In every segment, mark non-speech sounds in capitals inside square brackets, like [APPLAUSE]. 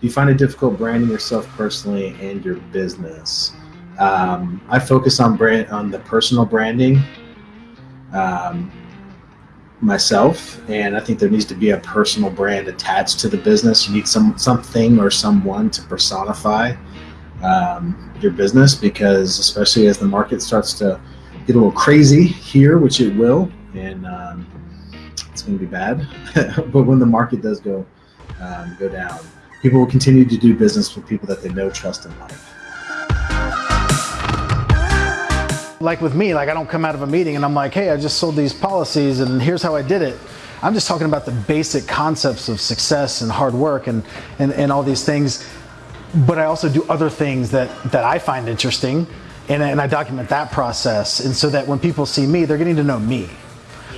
Do you find it difficult branding yourself personally and your business? Um, I focus on brand on the personal branding um, myself, and I think there needs to be a personal brand attached to the business. You need some something or someone to personify um, your business because, especially as the market starts to get a little crazy here, which it will, and um, it's going to be bad. [LAUGHS] but when the market does go um, go down, people will continue to do business with people that they know, trust, and like. Like with me, like I don't come out of a meeting and I'm like, hey, I just sold these policies and here's how I did it. I'm just talking about the basic concepts of success and hard work and, and, and all these things. But I also do other things that, that I find interesting and, and I document that process. And so that when people see me, they're getting to know me.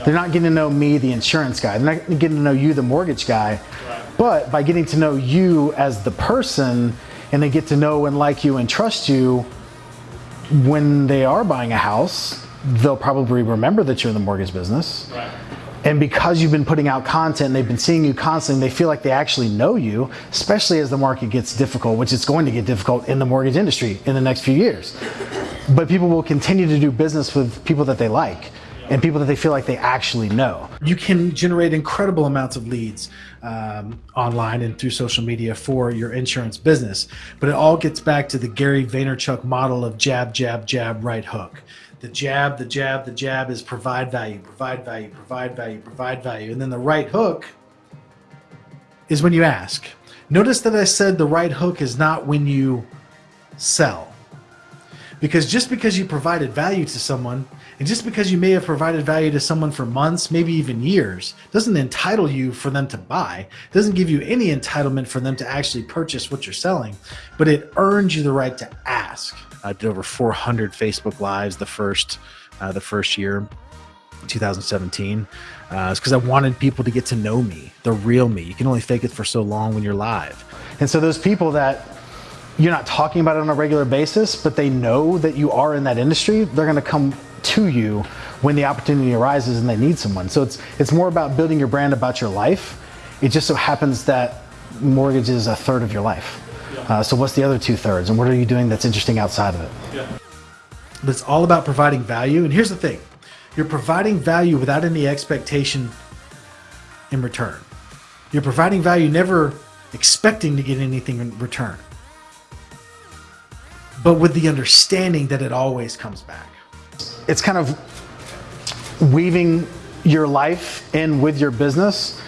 They're not getting to know me, the insurance guy. They're not getting to know you, the mortgage guy. But by getting to know you as the person and they get to know and like you and trust you, when they are buying a house, they'll probably remember that you're in the mortgage business. Right. And because you've been putting out content, and they've been seeing you constantly, they feel like they actually know you, especially as the market gets difficult, which it's going to get difficult in the mortgage industry in the next few years. But people will continue to do business with people that they like and people that they feel like they actually know. You can generate incredible amounts of leads um, online and through social media for your insurance business. But it all gets back to the Gary Vaynerchuk model of jab, jab, jab, right hook. The jab, the jab, the jab is provide value, provide value, provide value, provide value. And then the right hook is when you ask. Notice that I said the right hook is not when you sell. Because just because you provided value to someone, and just because you may have provided value to someone for months, maybe even years, doesn't entitle you for them to buy, it doesn't give you any entitlement for them to actually purchase what you're selling, but it earns you the right to ask. I did over 400 Facebook Lives the first, uh, the first year. 2017 uh, it's because I wanted people to get to know me, the real me. You can only fake it for so long when you're live. And so those people that you're not talking about it on a regular basis, but they know that you are in that industry, they're going to come to you when the opportunity arises and they need someone. So it's it's more about building your brand about your life. It just so happens that mortgage is a third of your life. Yeah. Uh, so what's the other two thirds, and what are you doing that's interesting outside of it? Yeah. But it's all about providing value. And here's the thing: you're providing value without any expectation in return. You're providing value, never expecting to get anything in return but with the understanding that it always comes back. It's kind of weaving your life in with your business.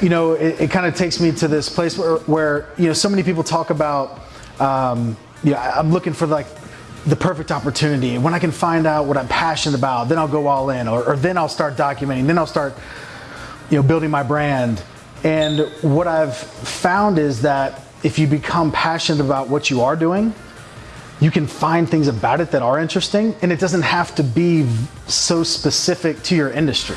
You know, it, it kind of takes me to this place where, where, you know, so many people talk about, um, yeah, I'm looking for like the perfect opportunity. When I can find out what I'm passionate about, then I'll go all in, or, or then I'll start documenting, then I'll start, you know, building my brand. And what I've found is that if you become passionate about what you are doing, you can find things about it that are interesting and it doesn't have to be so specific to your industry.